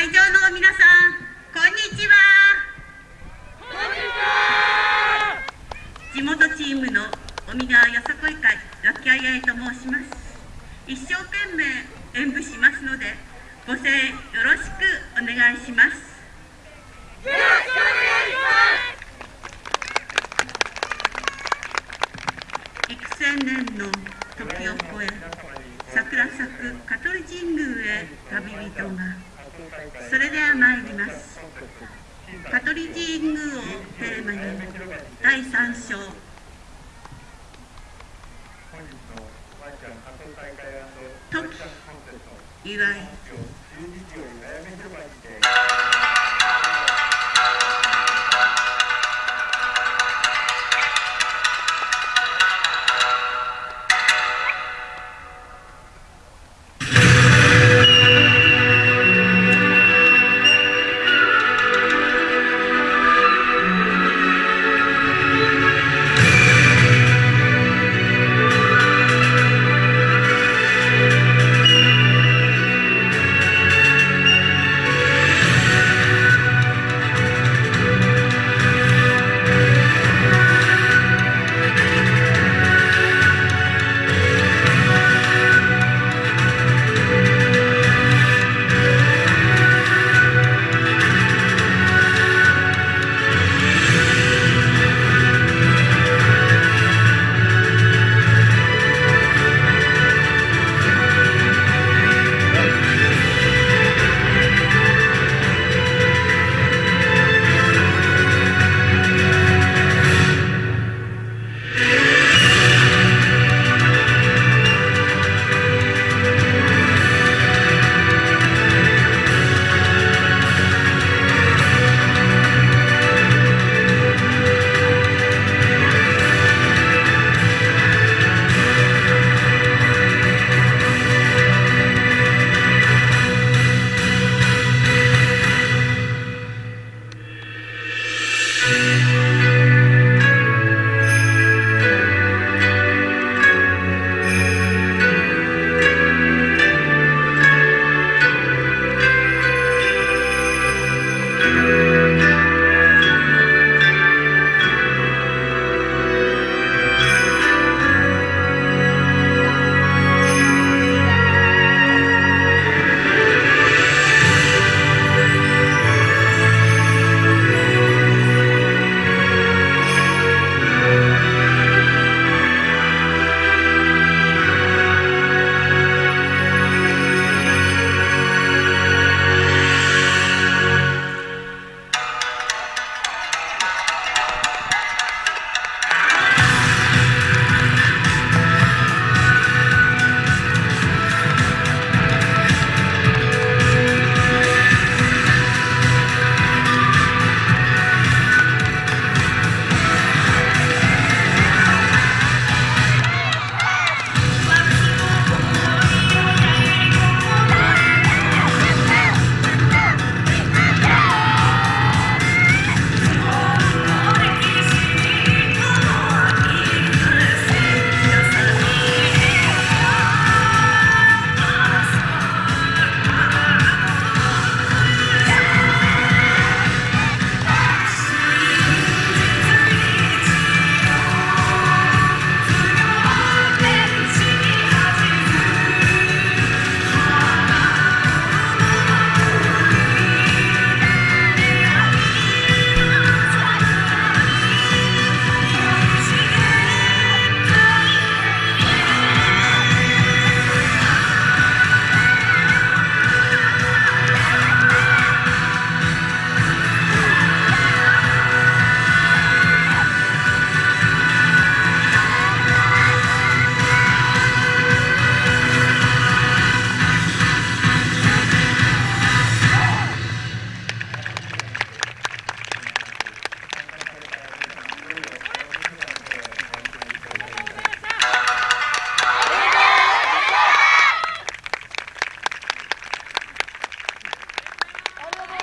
会場の皆さんこんにちは。地元チームの尾身川よさこい会ラッキアイアイと申します。一生懸命演舞しますのでご声援よろしくお願いします。よろしくお願いします。幾千年の時を超え桜咲く香取神宮へ旅人が。それでは参ります。香取神宮をテーマに第3章。時祝い。